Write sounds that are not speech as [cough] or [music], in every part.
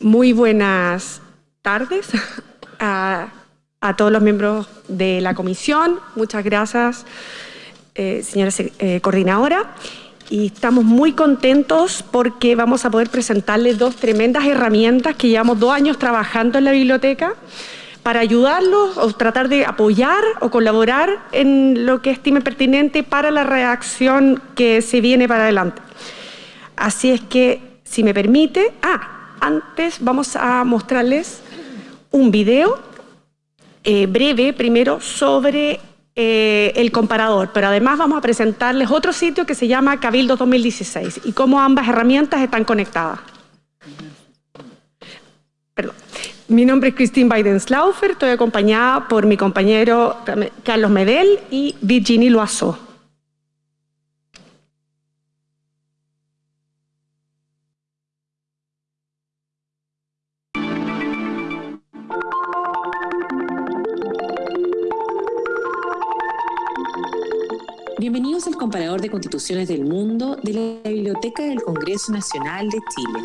Muy buenas tardes [laughs] a, todos los miembros de la comisión. Muchas gracias, eh, señora eh, coordinadora. Y estamos muy contentos porque vamos a poder presentarles dos tremendas herramientas que llevamos dos años trabajando en la biblioteca para ayudarlos o tratar de apoyar o colaborar en lo que estime pertinente para la reacción que se viene para adelante. Así es que, si me permite... Ah, antes vamos a mostrarles un video eh, breve primero sobre eh, el comparador, pero además vamos a presentarles otro sitio que se llama Cabildo 2016 y cómo ambas herramientas están conectadas. Perdón. Mi nombre es Christine Biden-Slaufer, estoy acompañada por mi compañero Carlos Medel y Virginie Loiseau. Bienvenidos al comparador de constituciones del mundo de la Biblioteca del Congreso Nacional de Chile.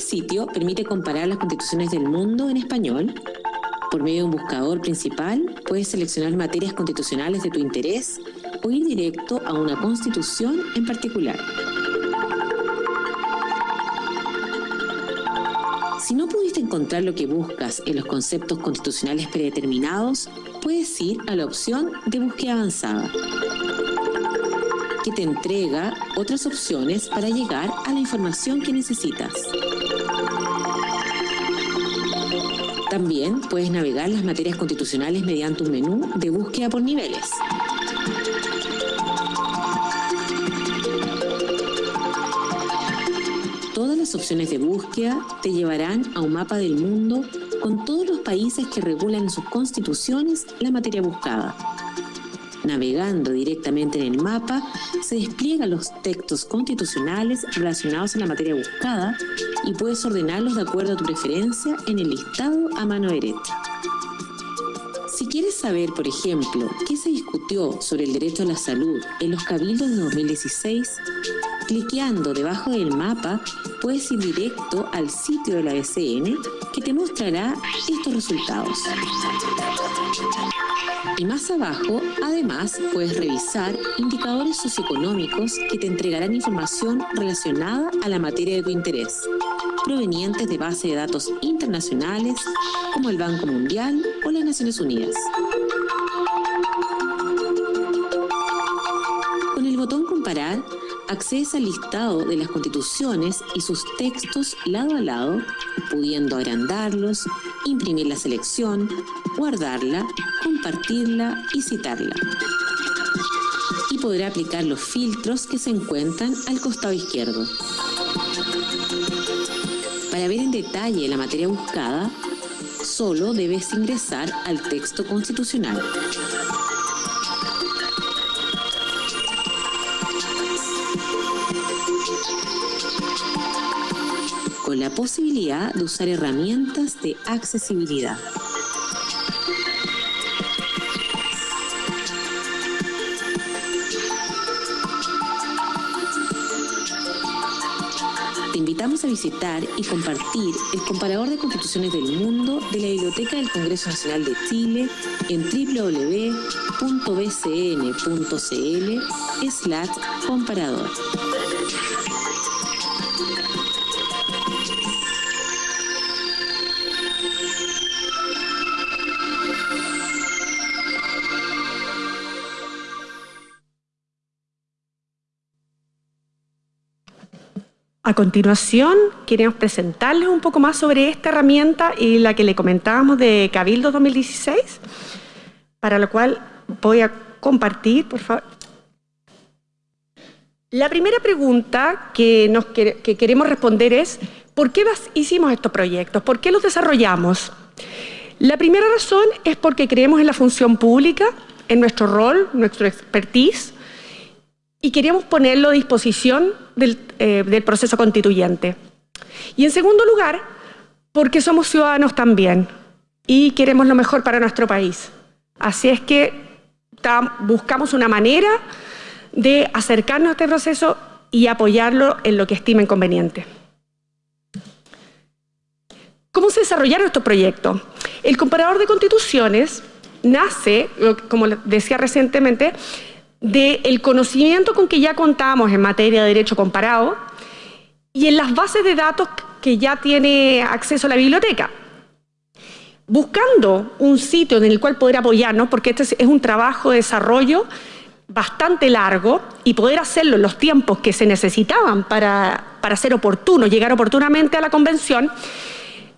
sitio permite comparar las constituciones del mundo en español. Por medio de un buscador principal, puedes seleccionar materias constitucionales de tu interés o ir directo a una constitución en particular. Si no pudiste encontrar lo que buscas en los conceptos constitucionales predeterminados, puedes ir a la opción de búsqueda avanzada, que te entrega otras opciones para llegar a la información que necesitas. También puedes navegar las materias constitucionales mediante un menú de búsqueda por niveles. Todas las opciones de búsqueda te llevarán a un mapa del mundo con todos los países que regulan en sus constituciones la materia buscada. Navegando directamente en el mapa, se despliegan los textos constitucionales relacionados a la materia buscada y puedes ordenarlos de acuerdo a tu preferencia en el listado a mano derecha. Si quieres saber, por ejemplo, qué se discutió sobre el derecho a la salud en los cabildos de 2016, cliqueando debajo del mapa puedes ir directo al sitio de la BCN que te mostrará estos resultados. Y más abajo, además, puedes revisar indicadores socioeconómicos que te entregarán información relacionada a la materia de tu interés, provenientes de bases de datos internacionales como el Banco Mundial o las Naciones Unidas. Accedes al listado de las constituciones y sus textos lado a lado, pudiendo agrandarlos, imprimir la selección, guardarla, compartirla y citarla. Y podrá aplicar los filtros que se encuentran al costado izquierdo. Para ver en detalle la materia buscada, solo debes ingresar al texto constitucional. La posibilidad de usar herramientas de accesibilidad. Te invitamos a visitar y compartir el comparador de constituciones del mundo de la Biblioteca del Congreso Nacional de Chile en www.bcn.cl A continuación, queremos presentarles un poco más sobre esta herramienta y la que le comentábamos de Cabildo 2016, para lo cual voy a compartir, por favor. La primera pregunta que, nos, que queremos responder es, ¿por qué hicimos estos proyectos? ¿Por qué los desarrollamos? La primera razón es porque creemos en la función pública, en nuestro rol, nuestro expertise, y queríamos ponerlo a disposición eh, del, proceso constituyente. Y en segundo lugar, porque somos ciudadanos también y queremos lo mejor para nuestro país. Así es que buscamos una manera de acercarnos a este proceso y apoyarlo en lo que estimen conveniente. ¿Cómo se desarrollaron estos proyectos? El comparador de constituciones nace, como decía recientemente, del conocimiento con que ya contamos en materia de derecho comparado y en las bases de datos que ya tiene acceso a la biblioteca. Buscando un sitio en el cual poder apoyarnos, porque este es un trabajo de desarrollo bastante largo y poder hacerlo en los tiempos que se necesitaban para, para ser oportuno, llegar oportunamente a la convención,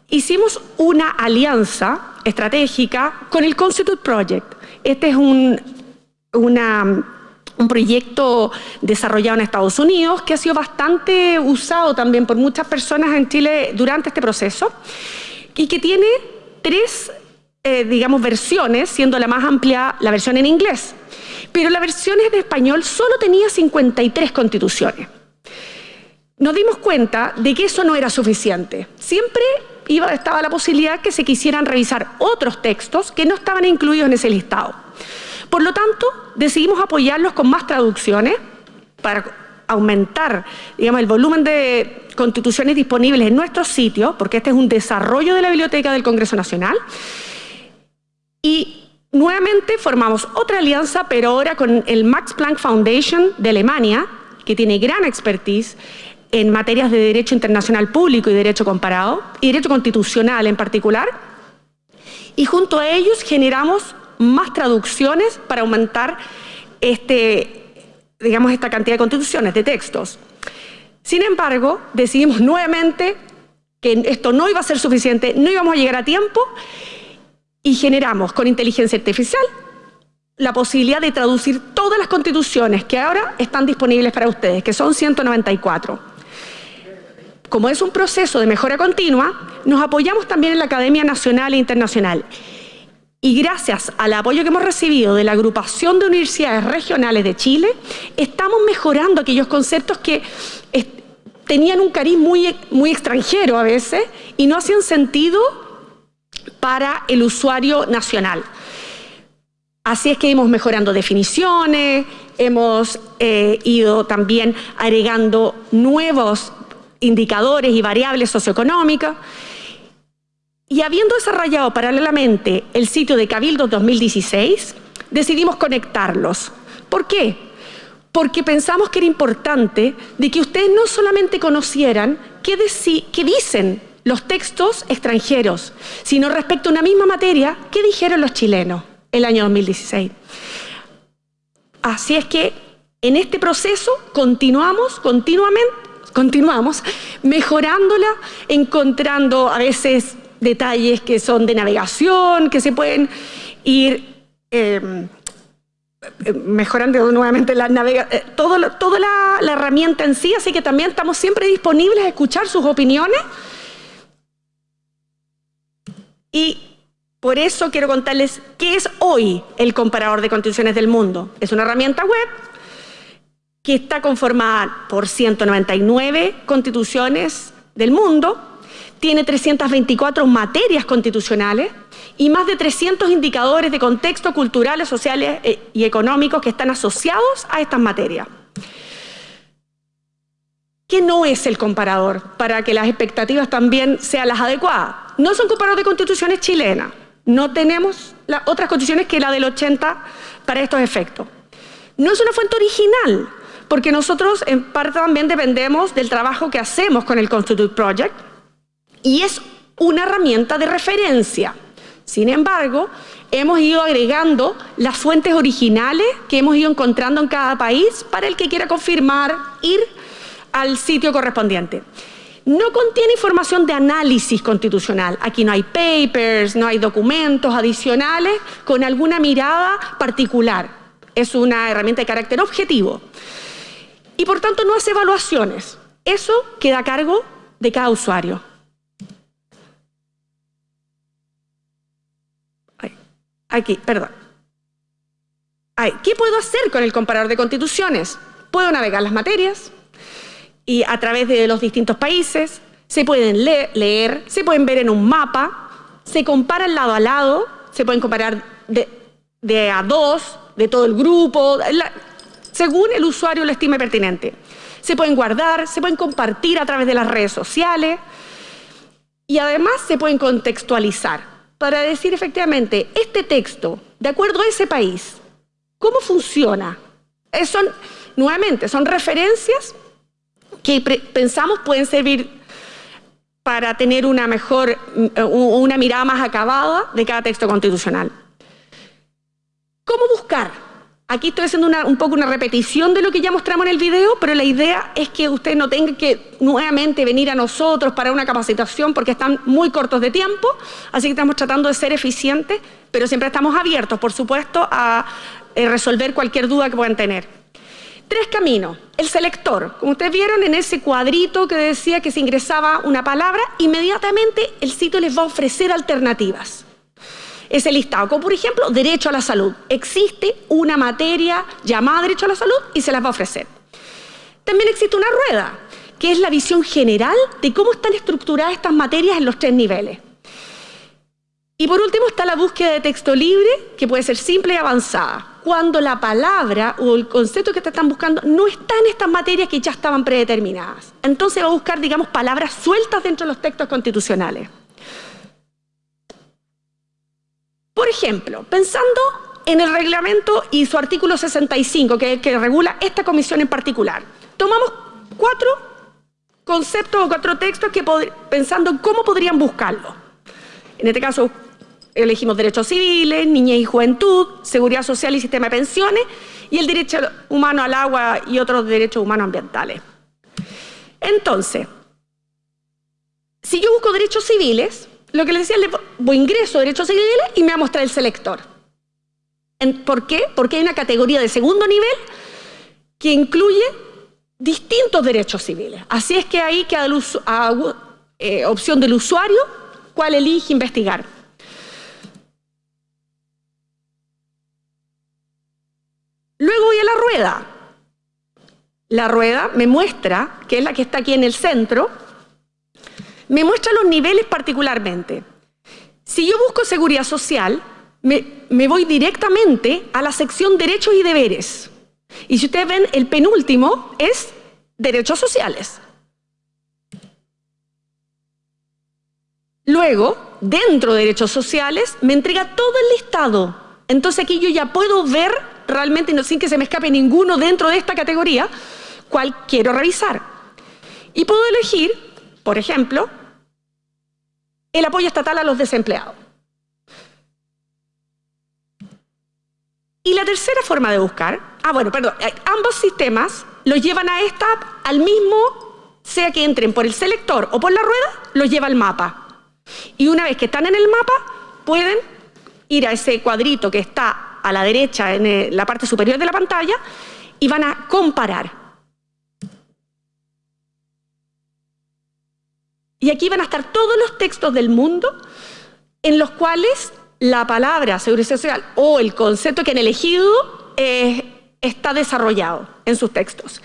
hicimos una alianza estratégica con el Constitute Project. Este es un, un proyecto desarrollado en Estados Unidos que ha sido bastante usado también por muchas personas en Chile durante este proceso y que tiene tres, eh, digamos, versiones, siendo la más amplia la versión en inglés. Pero la versión en español solo tenía 53 constituciones. Nos dimos cuenta de que eso no era suficiente. Siempre iba, estaba la posibilidad que se quisieran revisar otros textos que no estaban incluidos en ese listado. Por lo tanto, decidimos apoyarlos con más traducciones para aumentar digamos, el volumen de constituciones disponibles en nuestro sitio, porque este es un desarrollo de la Biblioteca del Congreso Nacional. Y nuevamente formamos otra alianza, pero ahora con el Max Planck Foundation de Alemania, que tiene gran expertise en materias de derecho internacional público y derecho comparado, y derecho constitucional en particular. Y junto a ellos generamos más traducciones para aumentar este, digamos, esta cantidad de constituciones, de textos. Sin embargo, decidimos nuevamente que esto no iba a ser suficiente, no íbamos a llegar a tiempo y generamos con inteligencia artificial la posibilidad de traducir todas las constituciones que ahora están disponibles para ustedes, que son 194. Como es un proceso de mejora continua, nos apoyamos también en la Academia Nacional e Internacional y gracias al apoyo que hemos recibido de la agrupación de universidades regionales de Chile, estamos mejorando aquellos conceptos que tenían un cariz muy, muy extranjero a veces y no hacían sentido para el usuario nacional. Así es que hemos mejorando definiciones, hemos eh, ido también agregando nuevos indicadores y variables socioeconómicas y habiendo desarrollado paralelamente el sitio de Cabildo 2016, decidimos conectarlos. ¿Por qué? Porque pensamos que era importante de que ustedes no solamente conocieran qué, dicen los textos extranjeros, sino respecto a una misma materia, qué dijeron los chilenos el año 2016. Así es que en este proceso continuamos continuamente, continuamos mejorándola, encontrando a veces detalles que son de navegación, que se pueden ir em, mejorando nuevamente la navegación, eh, todo, toda la, herramienta en sí, así que también estamos siempre disponibles a escuchar sus opiniones. Y por eso quiero contarles qué es hoy el comparador de constituciones del mundo. Es una herramienta web que está conformada por 199 constituciones del mundo tiene 324 materias constitucionales y más de 300 indicadores de contexto culturales, sociales eh, y económicos que están asociados a estas materias. ¿Qué no es el comparador? Para que las expectativas también sean las adecuadas. No es un comparador de constituciones chilenas. No tenemos otras constituciones que la del 80 para estos efectos. No es una fuente original, porque nosotros en parte también dependemos del trabajo que hacemos con el Constitute Project, y es una herramienta de referencia. Sin embargo, hemos ido agregando las fuentes originales que hemos ido encontrando en cada país para el que quiera confirmar, ir al sitio correspondiente. No contiene información de análisis constitucional. Aquí no hay papers, no hay documentos adicionales con alguna mirada particular. Es una herramienta de carácter objetivo. Y por tanto no hace evaluaciones. Eso queda a cargo de cada usuario. Aquí, perdón. ¿Qué puedo hacer con el comparador de constituciones? Puedo navegar las materias y a través de los distintos países, se pueden leer, se pueden ver en un mapa, se comparan lado a lado, se pueden comparar de, a dos, de todo el grupo, según el usuario lo estime pertinente. se pueden guardar, se pueden compartir a través de las redes sociales y además se pueden contextualizar para decir efectivamente, este texto, de acuerdo a ese país, ¿cómo funciona? Son, nuevamente, son referencias que pensamos pueden servir para tener una mejor, mm, una mirada más acabada de cada texto constitucional. ¿Cómo buscar? Aquí estoy haciendo un poco una repetición de lo que ya mostramos en el video, pero la idea es que usted no tenga que nuevamente venir a nosotros para una capacitación porque están muy cortos de tiempo, así que estamos tratando de ser eficientes, pero siempre estamos abiertos, por supuesto, a eh, resolver cualquier duda que puedan tener. Tres caminos. El selector. Como ustedes vieron en ese cuadrito que decía que se ingresaba una palabra, inmediatamente el sitio les va a ofrecer alternativas ese listado, como por ejemplo derecho a la salud. Existe una materia llamada derecho a la salud y se las va a ofrecer. También existe una rueda, que es la visión general de cómo están estructuradas estas materias en los tres niveles. Y por último está la búsqueda de texto libre, que puede ser simple y avanzada, cuando la palabra o el concepto que te están buscando no está en estas materias que ya estaban predeterminadas. Entonces va a buscar, digamos, palabras sueltas dentro de los textos constitucionales. Por ejemplo, pensando en el reglamento y su artículo 65, que, que regula esta comisión en particular, tomamos cuatro conceptos o cuatro textos que pensando en cómo podrían buscarlo. En este caso, elegimos derechos civiles, niñez y juventud, seguridad social y sistema de pensiones, y el derecho humano al agua y otros derechos humanos ambientales. Entonces, si yo busco derechos civiles, lo que les decía, voy ingreso a derechos civiles y me va a mostrar el selector. ¿Por qué? Porque hay una categoría de segundo nivel que incluye distintos derechos civiles. Así es que ahí queda a, eh, opción del usuario cuál elige investigar. Luego voy a la rueda. La rueda me muestra, que es la que está aquí en el centro, me muestra los niveles particularmente. Si yo busco seguridad social, me, voy directamente a la sección derechos y deberes. Y si ustedes ven, el penúltimo es derechos sociales. Luego, dentro de derechos sociales, me entrega todo el listado. Entonces aquí yo ya puedo ver realmente, sin que se me escape ninguno dentro de esta categoría, cuál quiero revisar. Y puedo elegir, por ejemplo, el apoyo estatal a los desempleados. Y la tercera forma de buscar, ah bueno, perdón, eh, ambos sistemas los llevan a esta al mismo, sea que entren por el selector o por la rueda, los lleva al mapa. Y una vez que están en el mapa, pueden ir a ese cuadrito que está a la derecha en la parte superior de la pantalla y van a comparar Y aquí van a estar todos los textos del mundo en los cuales la palabra seguridad social o el concepto que han elegido eh, está desarrollado en sus textos.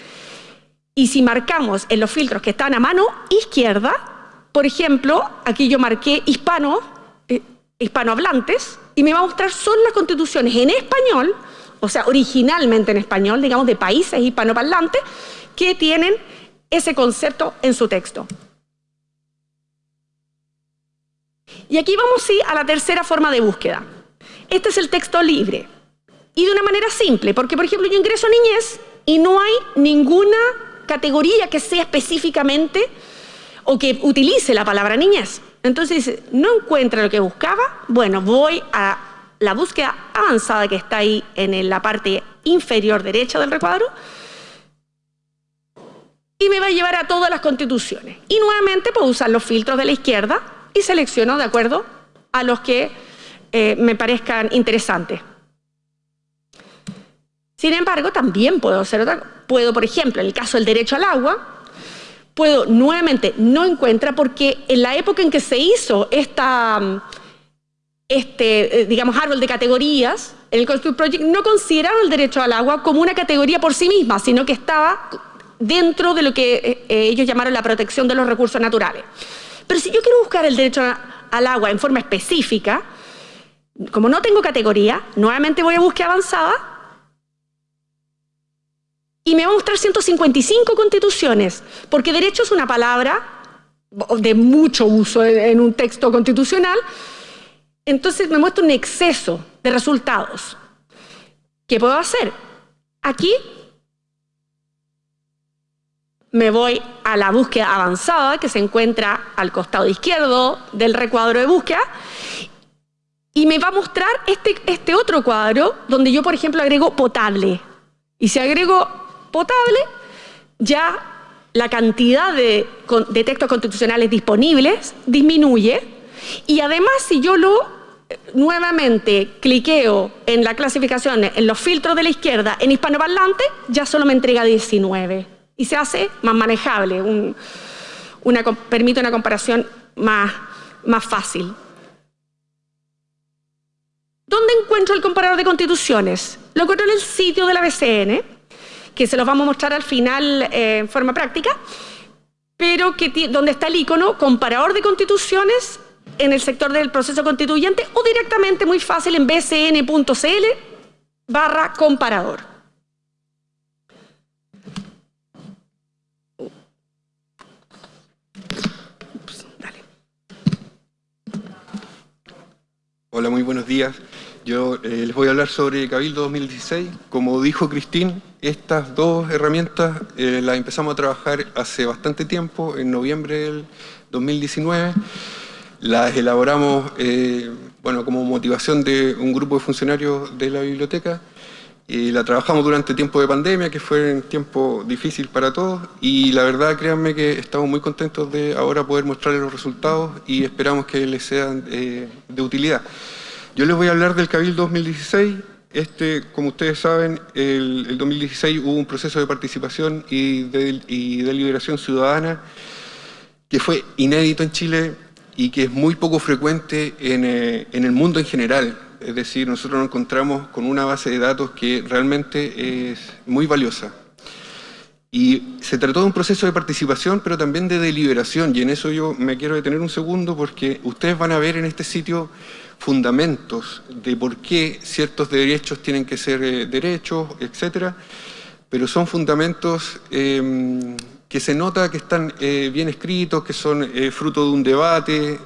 Y si marcamos en los filtros que están a mano izquierda, por ejemplo, aquí yo marqué hispano, eh, hispanohablantes, y me va a mostrar son las constituciones en español, o sea, originalmente en español, digamos, de países hispanoparlantes, que tienen ese concepto en su texto. Y aquí vamos a a la tercera forma de búsqueda. Este es el texto libre. Y de una manera simple, porque por ejemplo yo ingreso a niñez y no hay ninguna categoría que sea específicamente o que utilice la palabra niñez. Entonces no encuentra lo que buscaba, bueno, voy a la búsqueda avanzada que está ahí en la parte inferior derecha del recuadro y me va a llevar a todas las constituciones. Y nuevamente puedo usar los filtros de la izquierda y selecciono de acuerdo a los que eh, me parezcan interesantes. Sin embargo, también puedo hacer otra Puedo, por ejemplo, en el caso del derecho al agua, puedo nuevamente, no encuentra, porque en la época en que se hizo esta, este, eh, digamos, árbol de categorías, el Construct Project no consideraron el derecho al agua como una categoría por sí misma, sino que estaba dentro de lo que eh, ellos llamaron la protección de los recursos naturales. Pero si yo quiero buscar el derecho al agua en forma específica, como no tengo categoría, nuevamente voy a búsqueda avanzada y me va a mostrar 155 constituciones, porque derecho es una palabra de mucho uso en un texto constitucional, entonces me muestra un exceso de resultados. ¿Qué puedo hacer? Aquí me voy a la búsqueda avanzada que se encuentra al costado izquierdo del recuadro de búsqueda y me va a mostrar este, este otro cuadro donde yo, por ejemplo, agrego potable. Y si agrego potable, ya la cantidad de, textos constitucionales disponibles disminuye y además si yo lo eh, nuevamente cliqueo en la clasificación, en los filtros de la izquierda, en hispanoparlante, ya solo me entrega 19 y se hace más manejable, una, permite una comparación más, más fácil. ¿Dónde encuentro el comparador de constituciones? Lo encuentro en el sitio de la BCN, que se los vamos a mostrar al final eh, en forma práctica, pero donde está el icono comparador de constituciones en el sector del proceso constituyente o directamente muy fácil en bcn.cl barra comparador. Hola, muy buenos días. Yo eh, les voy a hablar sobre Cabildo 2016. Como dijo Cristín, estas dos herramientas eh, las empezamos a trabajar hace bastante tiempo, en noviembre del 2019. Las elaboramos eh, bueno, como motivación de un grupo de funcionarios de la biblioteca la trabajamos durante tiempo de pandemia, que fue un tiempo difícil para todos, y la verdad, créanme que estamos muy contentos de ahora poder mostrarles los resultados y esperamos que les sean eh, de utilidad. Yo les voy a hablar del Cabildo 2016. Este, como ustedes saben, el, el 2016 hubo un proceso de participación y de, y ciudadana que fue inédito en Chile y que es muy poco frecuente en, eh, en el mundo en general. Es decir, nosotros nos encontramos con una base de datos que realmente es muy valiosa. Y se trató de un proceso de participación, pero también de deliberación, y en eso yo me quiero detener un segundo, porque ustedes van a ver en este sitio fundamentos de por qué ciertos derechos tienen que ser eh, derechos, etcétera, pero son fundamentos em, que se nota que están eh, bien escritos, que son eh, fruto de un debate,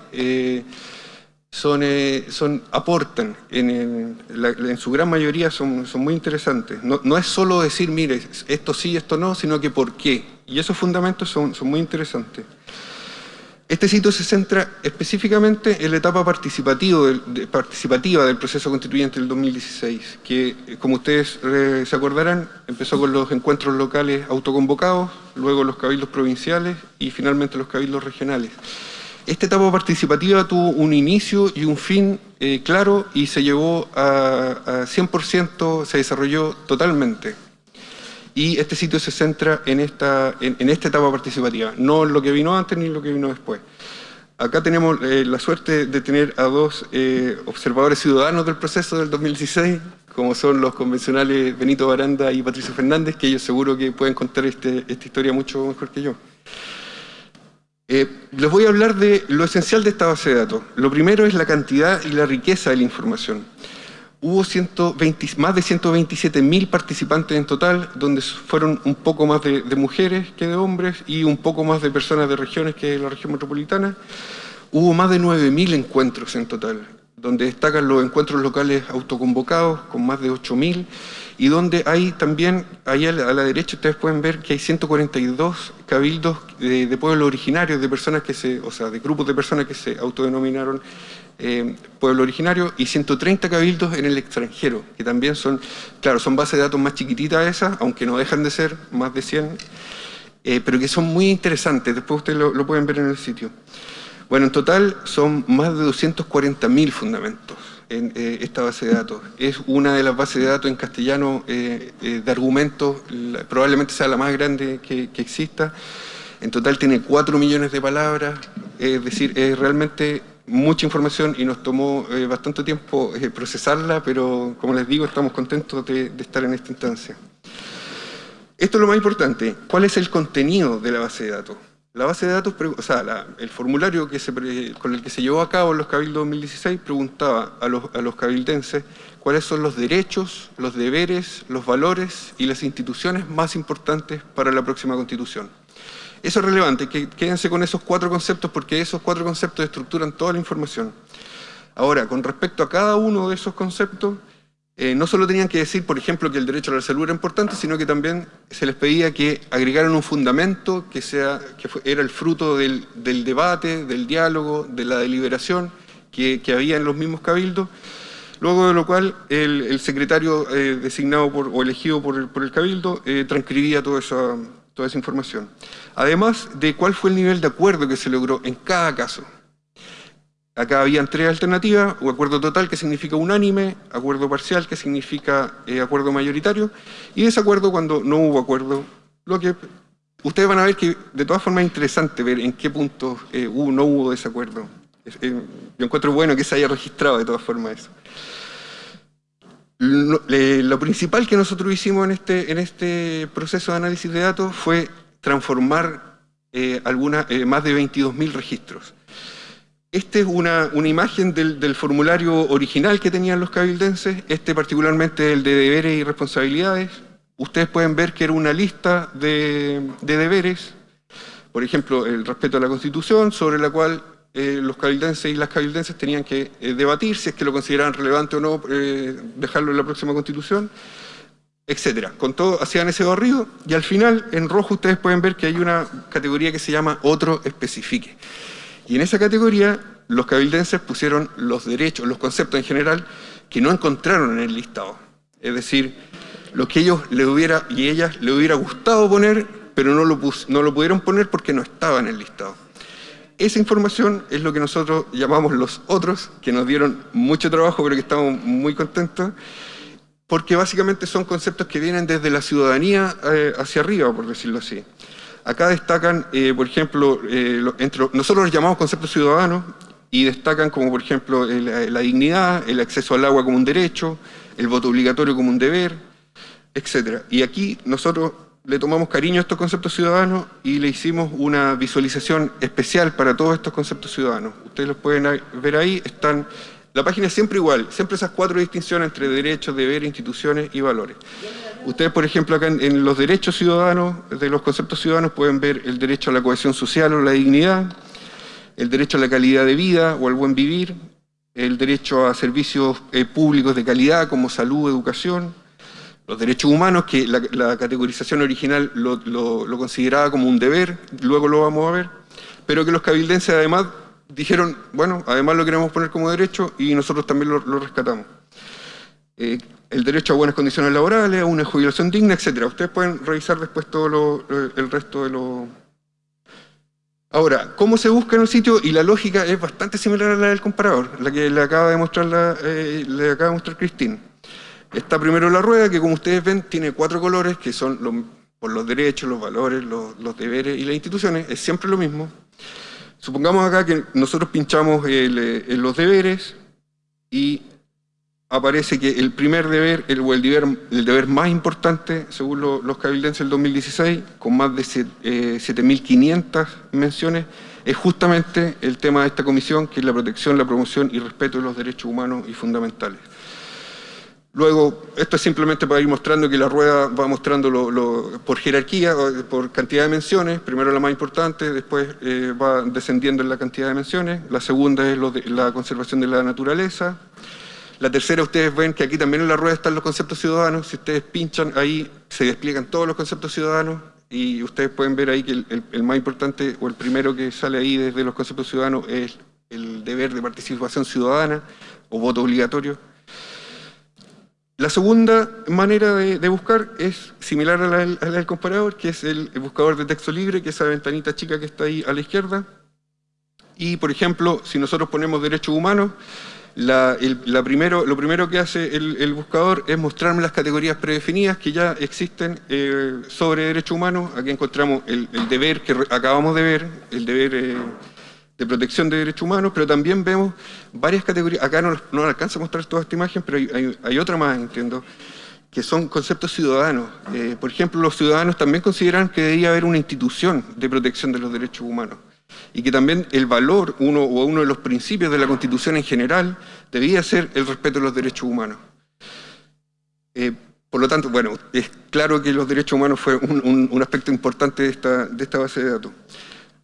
son, eh, son, aportan, en, en, su gran mayoría son, son muy interesantes. No, no, es solo decir, mire, esto sí, esto no, sino que por qué. Y esos fundamentos son, son muy interesantes. Este sitio se centra específicamente en la etapa de, participativa del proceso constituyente del 2016, que, como ustedes eh, se acordarán, empezó con los encuentros locales autoconvocados, luego los cabildos provinciales y finalmente los cabildos regionales. Esta etapa participativa tuvo un inicio y un fin eh, claro y se llevó a, a 100%, se desarrolló totalmente. Y este sitio se centra en esta, en, en esta etapa participativa, no en lo que vino antes ni en lo que vino después. Acá tenemos eh, la suerte de tener a dos eh, observadores ciudadanos del proceso del 2016, como son los convencionales Benito Baranda y Patricio Fernández, que ellos seguro que pueden contar este, esta historia mucho mejor que yo. Eh, les voy a hablar de lo esencial de esta base de datos. Lo primero es la cantidad y la riqueza de la información. Hubo 120, más de 127.000 participantes en total, donde fueron un poco más de, de, mujeres que de hombres y un poco más de personas de regiones que de la región metropolitana. Hubo más de 9.000 encuentros en total, donde destacan los encuentros locales autoconvocados, con más de 8.000, y donde hay también, ahí a la, derecha ustedes pueden ver que hay 142 cabildos de, de, pueblos originarios, de personas que se, o sea, de grupos de personas que se autodenominaron eh, pueblo originario y 130 cabildos en el extranjero, que también son, claro, son bases de datos más chiquititas esas, aunque no dejan de ser más de 100, eh, pero que son muy interesantes, después ustedes lo, lo pueden ver en el sitio. Bueno, en total son más de 240.000 fundamentos en eh, esta base de datos. Es una de las bases de datos en castellano eh, eh, de argumentos, probablemente sea la más grande que, exista. En total tiene 4 millones de palabras, es decir, es realmente mucha información y nos tomó bastante tiempo procesarla, pero como les digo, estamos contentos de estar en esta instancia. Esto es lo más importante, ¿cuál es el contenido de la base de datos? La base de datos, o sea, el formulario con el que se llevó a cabo los cabildos 2016 preguntaba a los, a los cabildenses cuáles son los derechos, los deberes, los valores y las instituciones más importantes para la próxima Constitución. Eso es relevante, que quédense con esos cuatro conceptos porque esos cuatro conceptos estructuran toda la información. Ahora, con respecto a cada uno de esos conceptos, eh, no solo tenían que decir, por ejemplo, que el derecho a la salud era importante, sino que también se les pedía que agregaran un fundamento que, sea, que era el fruto del, debate, del diálogo, de la deliberación que, había en los mismos cabildos, luego de lo cual el, secretario eh, designado por, o elegido por el, cabildo eh, transcribía toda esa, toda esa información. Además de cuál fue el nivel de acuerdo que se logró en cada caso. Acá habían tres alternativas, o acuerdo total que significa unánime, acuerdo parcial que significa eh, acuerdo mayoritario, y desacuerdo cuando no hubo acuerdo. Lo que ustedes van a ver que de todas formas es interesante ver en qué puntos eh, hubo, no hubo desacuerdo. Eh, yo encuentro bueno que se haya registrado de todas formas eso. Lo, principal que nosotros hicimos en este, en este proceso de análisis de datos fue transformar algunas, más de 22.000 registros. Esta es una, imagen del, formulario original que tenían los cabildenses, este particularmente el de deberes y responsabilidades. Ustedes pueden ver que era una lista de, deberes, por ejemplo, el respeto a la Constitución, sobre la cual eh, los cabildenses y las cabildenses tenían que eh, debatir si es que lo consideraban relevante o no eh, dejarlo en la próxima Constitución, etcétera. Con todo, hacían ese barrido y al final, en rojo, ustedes pueden ver que hay una categoría que se llama otro especifique. Y en esa categoría los cabildenses pusieron los derechos, los conceptos en general, que no encontraron en el listado. Es decir, lo que ellos le hubiera, y ellas le hubiera gustado poner, pero no lo, no lo pudieron poner porque no estaba en el listado. Esa información es lo que nosotros llamamos los otros, que nos dieron mucho trabajo, pero que estamos muy contentos, porque básicamente son conceptos que vienen desde la ciudadanía eh, hacia arriba, por decirlo así. Acá destacan, eh, por ejemplo, eh, nosotros los llamamos conceptos ciudadanos y destacan como, por ejemplo, la dignidad, el acceso al agua como un derecho, el voto obligatorio como un deber, etc. Y aquí nosotros le tomamos cariño a estos conceptos ciudadanos y le hicimos una visualización especial para todos estos conceptos ciudadanos. Ustedes los pueden ver ahí, están... La página es siempre igual, siempre esas cuatro distinciones entre derechos, deberes, instituciones y valores. Ustedes, por ejemplo, acá en, los derechos ciudadanos, de los conceptos ciudadanos, pueden ver el derecho a la cohesión social o la dignidad, el derecho a la calidad de vida o al buen vivir, el derecho a servicios eh, públicos de calidad como salud, educación, los derechos humanos, que la, categorización original lo, consideraba como un deber, luego lo vamos a ver, pero que los cabildenses además dijeron, bueno, además lo queremos poner como derecho y nosotros también lo, rescatamos. Eh, el derecho a buenas condiciones laborales, a una jubilación digna, etc. Ustedes pueden revisar después todo el resto de lo... Ahora, ¿cómo se busca en el sitio? Y la lógica es bastante similar a la del comparador, la que le acaba de mostrar, eh, mostrar Cristín. Está primero la rueda, que como ustedes ven tiene cuatro colores, que son por los derechos, los valores, los, deberes y las instituciones, es siempre lo mismo. Supongamos acá que nosotros pinchamos eh, los deberes y aparece que el primer deber, el, o el deber, más importante, según los cabildenses del 2016, con más de 7.500 eh, menciones, es justamente el tema de esta comisión, que es la protección, la promoción y respeto de los derechos humanos y fundamentales. Luego, esto es simplemente para ir mostrando que la rueda va mostrando por jerarquía, por cantidad de menciones, primero la más importante, después eh, va descendiendo en la cantidad de menciones, la segunda es la conservación de la naturaleza, la tercera, ustedes ven que aquí también en la rueda están los conceptos ciudadanos. Si ustedes pinchan ahí, se despliegan todos los conceptos ciudadanos y ustedes pueden ver ahí que el, más importante o el primero que sale ahí desde los conceptos ciudadanos es el deber de participación ciudadana o voto obligatorio. La segunda manera de, buscar es similar a la, del comparador, que es el, el buscador de texto libre, que es esa ventanita chica que está ahí a la izquierda. Y, por ejemplo, si nosotros ponemos derechos humanos, lo primero que hace el, buscador es mostrarme las categorías predefinidas que ya existen eh, sobre derechos humanos. Aquí encontramos el, deber que acabamos de ver, el deber eh, de protección de derechos humanos, pero también vemos varias categorías. Acá no, alcanza a mostrar toda esta imagen, pero hay, otra más, entiendo, que son conceptos ciudadanos. Eh, por ejemplo, los ciudadanos también consideran que debería haber una institución de protección de los derechos humanos y que también el valor, uno o uno de los principios de la Constitución en general, debía ser el respeto de los derechos humanos. Eh, por lo tanto, bueno, es claro que los derechos humanos fue un, aspecto importante de esta, de esta base de datos.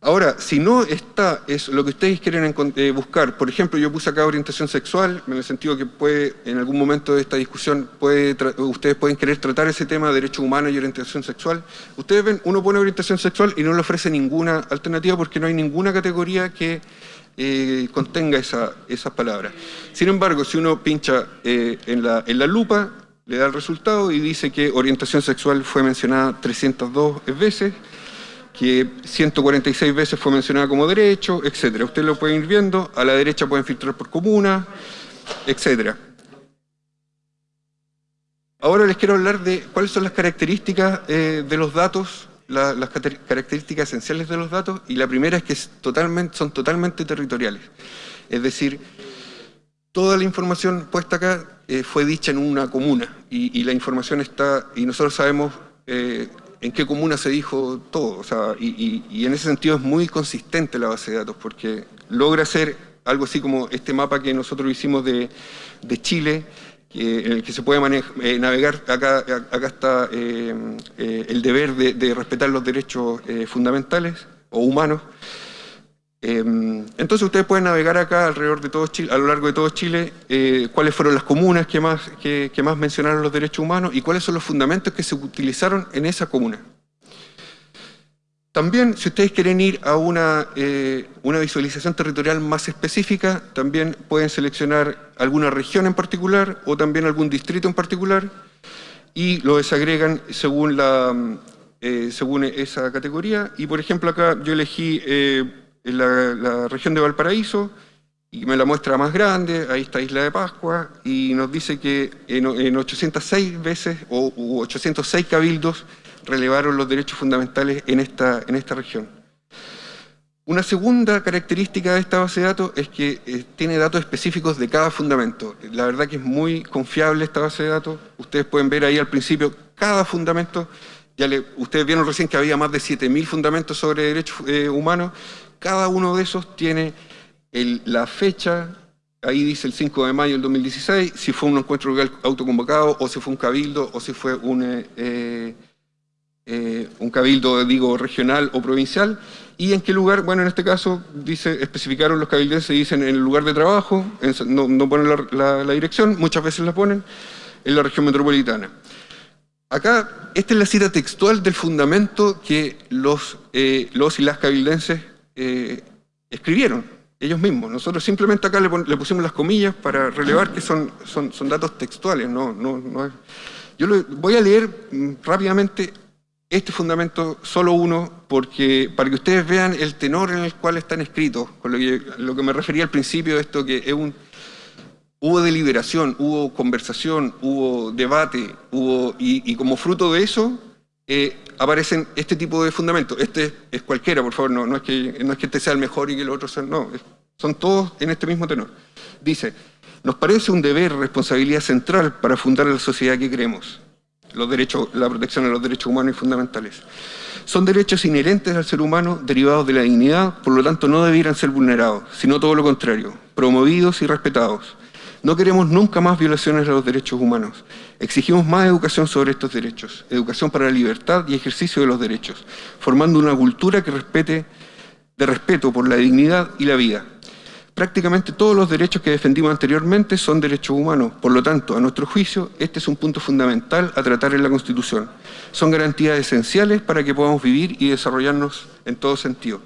Ahora, si no está es lo que ustedes quieren eh, buscar, por ejemplo, yo puse acá orientación sexual, en el sentido que puede, en algún momento de esta discusión, puede ustedes pueden querer tratar ese tema de derechos humanos y orientación sexual. Ustedes ven, uno pone orientación sexual y no le ofrece ninguna alternativa porque no hay ninguna categoría que eh, contenga esa, esas palabras. Sin embargo, si uno pincha eh, en, la, en la lupa, le da el resultado y dice que orientación sexual fue mencionada 302 veces, que 146 veces fue mencionada como derecho, etc. Ustedes lo pueden ir viendo, a la derecha pueden filtrar por comuna, etc. Ahora les quiero hablar de cuáles son las características eh, de los datos, las características esenciales de los datos, y la primera es que son totalmente territoriales. Es decir, toda la información puesta acá eh, fue dicha en una comuna, y, la información está, y nosotros sabemos eh, en qué comuna se dijo todo. O sea, y, en ese sentido es muy consistente la base de datos, porque logra ser algo así como este mapa que nosotros hicimos de, Chile, en el que se puede eh, navegar, acá, acá está eh, eh, el deber de, respetar los derechos fundamentales o humanos, entonces ustedes pueden navegar acá alrededor de todo Chile, a lo largo de todo Chile, eh, cuáles fueron las comunas que más, que, más mencionaron los derechos humanos y cuáles son los fundamentos que se utilizaron en esa comuna. También, si ustedes quieren ir a una, eh, una visualización territorial más específica, también pueden seleccionar alguna región en particular o también algún distrito en particular y lo desagregan según, la, eh, según esa categoría. Y por ejemplo acá yo elegí en la, región de Valparaíso, y me la muestra más grande, ahí está Isla de Pascua, y nos dice que en, 806 veces, o 806 cabildos, relevaron los derechos fundamentales en esta, en esta región. Una segunda característica de esta base de datos es que eh, tiene datos específicos de cada fundamento. La verdad que es muy confiable esta base de datos. Ustedes pueden ver ahí al principio cada fundamento. Ya ustedes vieron recién que había más de 7.000 fundamentos sobre derechos eh, humanos cada uno de esos tiene la fecha, ahí dice el 5 de mayo del 2016, si fue un encuentro legal autoconvocado, o si fue un cabildo, o si fue un, eh, eh, un cabildo, digo, regional o provincial, y en qué lugar, bueno, en este caso, dice, especificaron los cabildenses, dicen en el lugar de trabajo, no, ponen la, dirección, muchas veces la ponen, en la región metropolitana. Acá, esta es la cita textual del fundamento que los, eh, los y las cabildenses eh, escribieron ellos mismos. Nosotros simplemente acá le, pusimos las comillas para relevar que son, son, son datos textuales. No, no, no Yo voy a leer mm, rápidamente este fundamento, solo uno, porque para que ustedes vean el tenor en el cual están escritos, con lo que, me refería al principio esto, que es un, hubo deliberación, hubo conversación, hubo debate, hubo, y como fruto de eso, eh, aparecen este tipo de fundamentos. Este es cualquiera, por favor, no, es que, no es que este sea el mejor y que el otro sea... No, son todos en este mismo tenor. Dice, nos parece un deber, responsabilidad central para fundar la sociedad que queremos. Los derechos, la protección de los derechos humanos y fundamentales. Son derechos inherentes al ser humano, derivados de la dignidad, por lo tanto no debieran ser vulnerados, sino todo lo contrario, promovidos y respetados. No queremos nunca más violaciones a los derechos humanos. Exigimos más educación sobre estos derechos, educación para la libertad y ejercicio de los derechos, formando una cultura que respete, de respeto por la dignidad y la vida. Prácticamente todos los derechos que defendimos anteriormente son derechos humanos, por lo tanto, a nuestro juicio, este es un punto fundamental a tratar en la Constitución. Son garantías esenciales para que podamos vivir y desarrollarnos en todo sentido.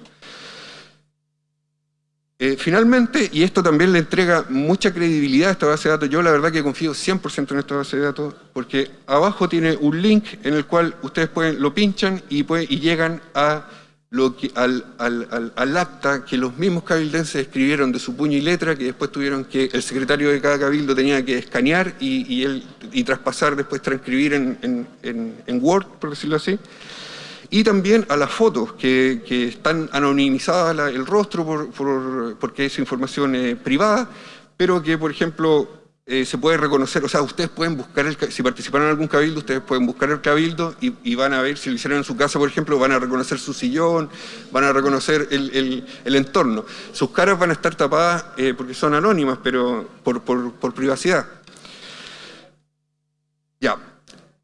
Eh, finalmente, y esto también le entrega mucha credibilidad a esta base de datos, yo la verdad que confío 100% en esta base de datos, porque abajo tiene un link en el cual ustedes pueden, lo pinchan y, y llegan a lo que, al, al, acta que los mismos cabildenses escribieron de su puño y letra, que después tuvieron que, el secretario de cada cabildo tenía que escanear y, él, y traspasar, después transcribir en, en Word, por decirlo así y también a las fotos que, están anonimizadas el rostro porque es información privada, pero que, por ejemplo, eh, se puede reconocer, o sea, ustedes pueden buscar, el, si participaron en algún cabildo, ustedes pueden buscar el cabildo y, van a ver, si lo hicieron en su casa, por ejemplo, van a reconocer su sillón, van a reconocer el, entorno. Sus caras van a estar tapadas eh, porque son anónimas, pero por, privacidad. Ya,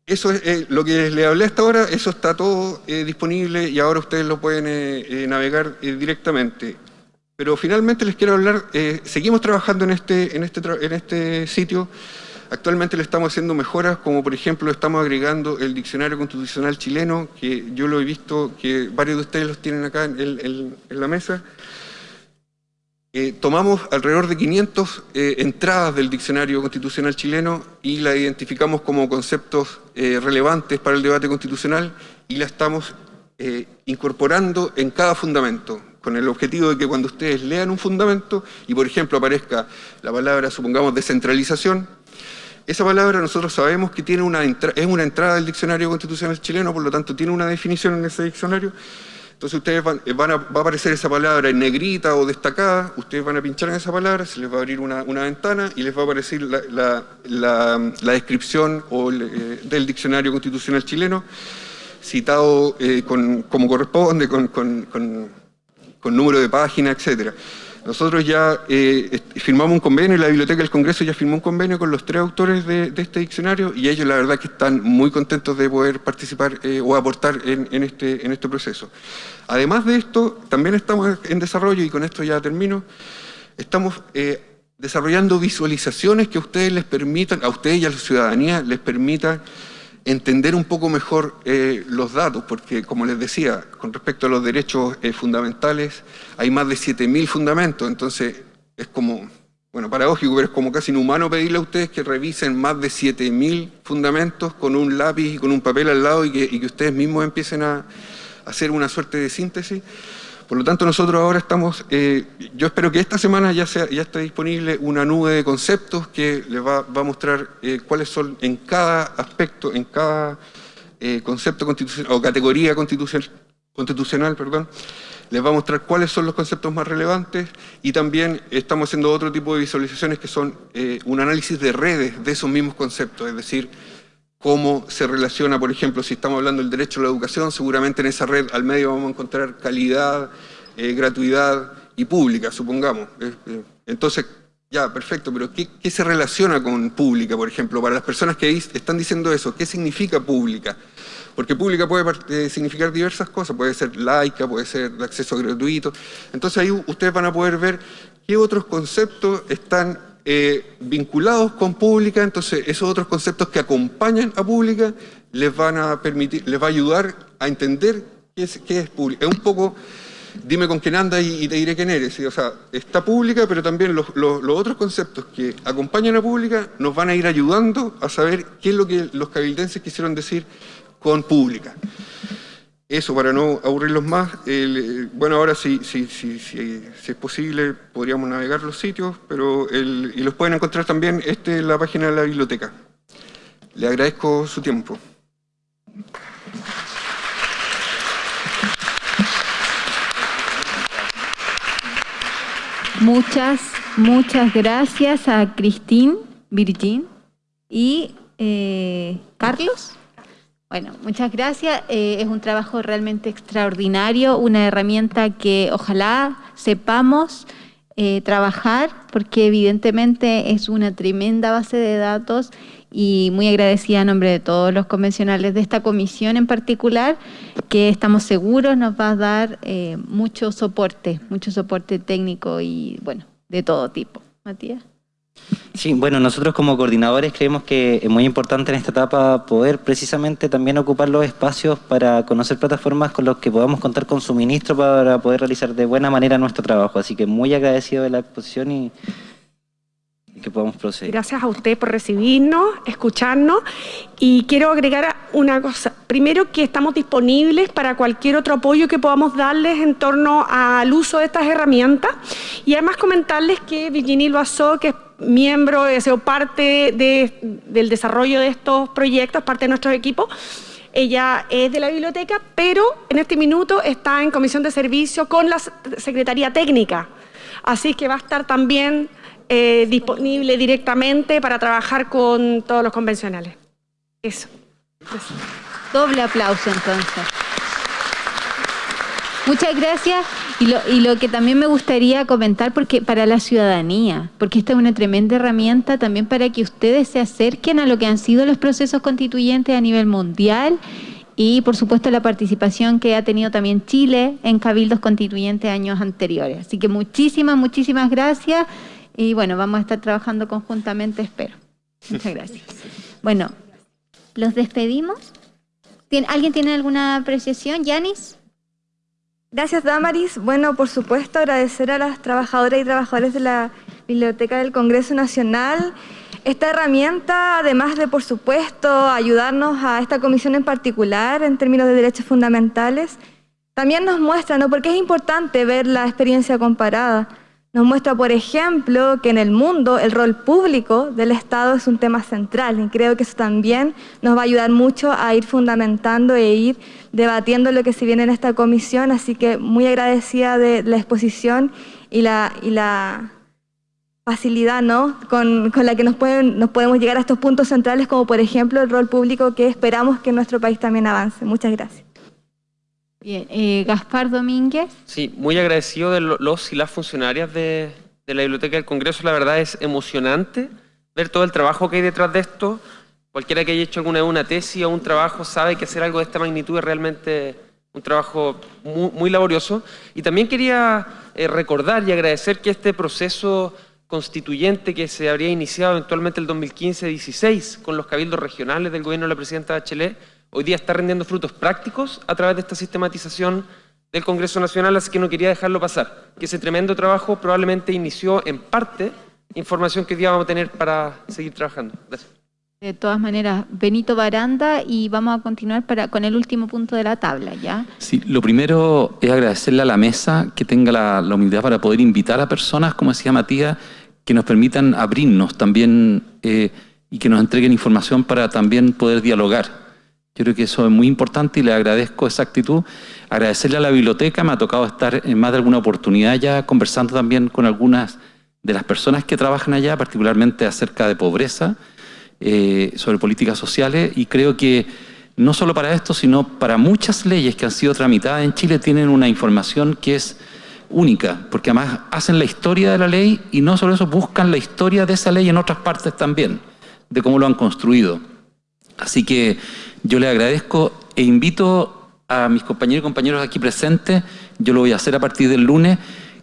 eso es eh, lo que les hablé hasta ahora, eso está todo disponible y ahora ustedes lo pueden navegar directamente. Pero finalmente les quiero hablar, eh, seguimos trabajando en este, en, este, en este sitio, actualmente le estamos haciendo mejoras, como por ejemplo estamos agregando el diccionario constitucional chileno, que yo lo he visto, que varios de ustedes los tienen acá en, la mesa. Eh, tomamos alrededor de 500 eh, entradas del diccionario constitucional chileno y la identificamos como conceptos relevantes para el debate constitucional y la estamos incorporando en cada fundamento con el objetivo de que cuando ustedes lean un fundamento y, por ejemplo, aparezca la palabra, supongamos, descentralización, esa palabra nosotros sabemos que tiene una es una entrada del diccionario constitucional chileno, por lo tanto tiene una definición en ese diccionario. Entonces ustedes van, a, va a aparecer esa palabra en negrita o destacada, ustedes van a pinchar en esa palabra, se les va a abrir una, ventana y les va a aparecer la, descripción eh, del diccionario constitucional chileno, citado eh, como corresponde, con con número de página, etcétera. Nosotros ya eh, firmamos un convenio, la Biblioteca del Congreso ya firmó un convenio con los tres autores de, este diccionario y ellos la verdad que están muy contentos de poder participar eh, o aportar en, este, en este proceso. Además de esto, también estamos en desarrollo, y con esto ya termino, estamos eh, desarrollando visualizaciones que a ustedes les permitan, a ustedes y a la ciudadanía les permitan entender un poco mejor eh, los datos, porque como les decía, con respecto a los derechos eh, fundamentales, hay más de 7.000 fundamentos, entonces es como, bueno, paradójico, pero es como casi inhumano pedirle a ustedes que revisen más de 7.000 fundamentos con un lápiz y con un papel al lado y que, y que ustedes mismos empiecen a hacer una suerte de síntesis. Por lo tanto, nosotros ahora estamos, eh, yo espero que esta semana ya, sea, ya esté disponible una nube de conceptos que les va, a mostrar eh, cuáles son en cada aspecto, en cada eh, concepto constitucional o categoría constitucional, constitucional perdón, les va a mostrar cuáles son los conceptos más relevantes y también estamos haciendo otro tipo de visualizaciones que son un análisis de redes de esos mismos conceptos, es decir, cómo se relaciona, por ejemplo, si estamos hablando del derecho a la educación, seguramente en esa red al medio vamos a encontrar calidad, eh, gratuidad y pública, supongamos. Eh, eh, entonces, ya, perfecto, pero ¿qué, se relaciona con pública, por ejemplo? Para las personas que están diciendo eso, ¿qué significa pública? Porque pública puede significar diversas cosas, puede ser laica, puede ser de acceso gratuito. Entonces ahí ustedes van a poder ver qué otros conceptos están eh, vinculados con pública, entonces esos otros conceptos que acompañan a pública les van a permitir, les va a ayudar a entender qué es, qué es pública. Es un poco, dime con quién andas y, te diré quién eres. O sea, está pública, pero también los, otros conceptos que acompañan a pública nos van a ir ayudando a saber qué es lo que los cabildenses quisieron decir con pública. Eso, para no aburrirlos más, bueno, ahora si, si, si, si, es posible podríamos navegar los sitios, pero y los pueden encontrar también, este es la página de la biblioteca. Le agradezco su tiempo. Muchas, muchas gracias a Cristín, Virgin y eh, Carlos. Bueno, muchas gracias. Eh, es un trabajo realmente extraordinario, una herramienta que ojalá sepamos eh, trabajar, porque evidentemente es una tremenda base de datos y muy agradecida a nombre de todos los convencionales de esta comisión en particular, que estamos seguros nos va a dar eh, mucho soporte, mucho soporte técnico y bueno, de todo tipo. Matías. Sí, bueno, nosotros como coordinadores creemos que es muy importante en esta etapa poder precisamente también ocupar los espacios para conocer plataformas con las que podamos contar con suministro para poder realizar de buena manera nuestro trabajo. Así que muy agradecido de la exposición y, que podamos proceder. Gracias a usted por recibirnos, escucharnos y quiero agregar una cosa. Primero que estamos disponibles para cualquier otro apoyo que podamos darles en torno al uso de estas herramientas y además comentarles que Virginie Loazó, que es miembro, he sido parte del desarrollo de estos proyectos, parte de nuestro equipo. Ella es de la biblioteca, pero en este minuto está en comisión de servicio con la Secretaría Técnica. Así que va a estar también eh, disponible directamente para trabajar con todos los convencionales. Eso. Doble aplauso entonces. Muchas gracias. Y lo, y lo, que también me gustaría comentar, porque para la ciudadanía, porque esta es una tremenda herramienta también para que ustedes se acerquen a lo que han sido los procesos constituyentes a nivel mundial y por supuesto la participación que ha tenido también Chile en cabildos constituyentes años anteriores. Así que muchísimas, muchísimas gracias y bueno, vamos a estar trabajando conjuntamente, espero. Muchas gracias. Bueno, los despedimos. ¿Alguien tiene alguna apreciación? ¿Yanis? Gracias, Damaris. Bueno, por supuesto, agradecer a las trabajadoras y trabajadores de la Biblioteca del Congreso Nacional. Esta herramienta, además de, por supuesto, ayudarnos a esta comisión en particular en términos de derechos fundamentales, también nos muestra, ¿no? Porque es importante ver la experiencia comparada. Nos muestra, por ejemplo, que en el mundo el rol público del Estado es un tema central y creo que eso también nos va a ayudar mucho a ir fundamentando e ir debatiendo lo que se viene en esta comisión, así que muy agradecida de la exposición y la, y la facilidad ¿no? con, la que nos, pueden, nos podemos llegar a estos puntos centrales, como por ejemplo el rol público que esperamos que nuestro país también avance. Muchas gracias. Bien, eh, Gaspar Domínguez. Sí, muy agradecido de los y las funcionarias de, la Biblioteca del Congreso. La verdad es emocionante ver todo el trabajo que hay detrás de esto. Cualquiera que haya hecho alguna una tesis o un trabajo sabe que hacer algo de esta magnitud es realmente un trabajo muy, laborioso. Y también quería eh, recordar y agradecer que este proceso constituyente que se habría iniciado eventualmente el 2015-16 con los cabildos regionales del gobierno de la presidenta Bachelet, hoy día está rendiendo frutos prácticos a través de esta sistematización del Congreso Nacional, así que no quería dejarlo pasar, que ese tremendo trabajo probablemente inició en parte información que hoy día vamos a tener para seguir trabajando. Gracias. De todas maneras, Benito Baranda y vamos a continuar para, con el último punto de la tabla, ¿ya? Sí, lo primero es agradecerle a la mesa que tenga la, la humildad para poder invitar a personas, como decía Matías, que nos permitan abrirnos también eh, y que nos entreguen información para también poder dialogar. Yo creo que eso es muy importante y le agradezco esa actitud. Agradecerle a la biblioteca, me ha tocado estar en más de alguna oportunidad ya conversando también con algunas de las personas que trabajan allá, particularmente acerca de pobreza, eh, sobre políticas sociales, y creo que no solo para esto, sino para muchas leyes que han sido tramitadas en Chile tienen una información que es única, porque además hacen la historia de la ley y no solo eso, buscan la historia de esa ley en otras partes también, de cómo lo han construido. Así que yo le agradezco e invito a mis compañeros y compañeros aquí presentes, yo lo voy a hacer a partir del lunes,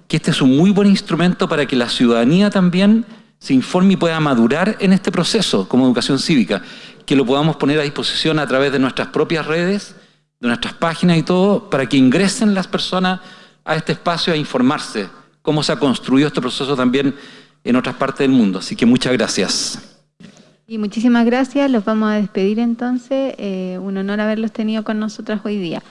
que este es un muy buen instrumento para que la ciudadanía también se informe y pueda madurar en este proceso como educación cívica, que lo podamos poner a disposición a través de nuestras propias redes, de nuestras páginas y todo, para que ingresen las personas a este espacio a informarse cómo se ha construido este proceso también en otras partes del mundo. Así que muchas gracias. Y muchísimas gracias, los vamos a despedir entonces. Eh, un honor haberlos tenido con nosotras hoy día.